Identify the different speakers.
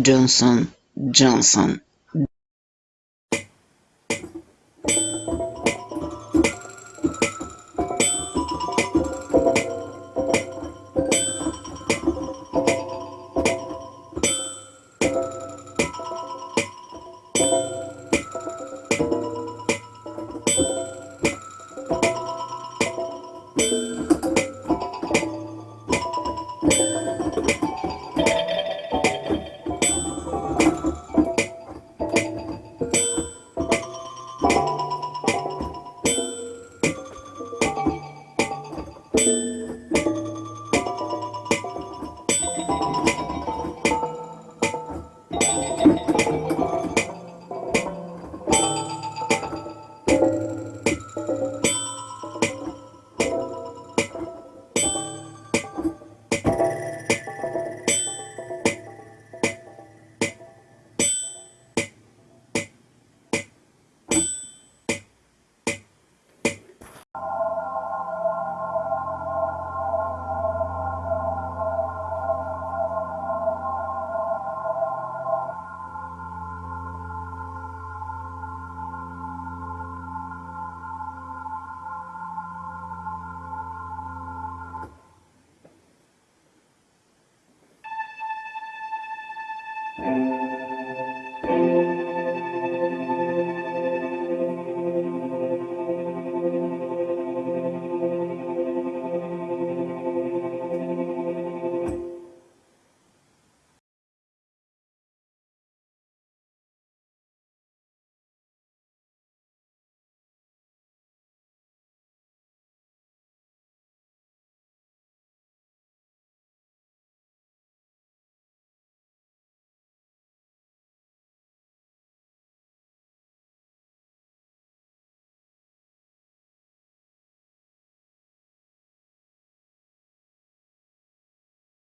Speaker 1: Johnson Johnson
Speaker 2: Música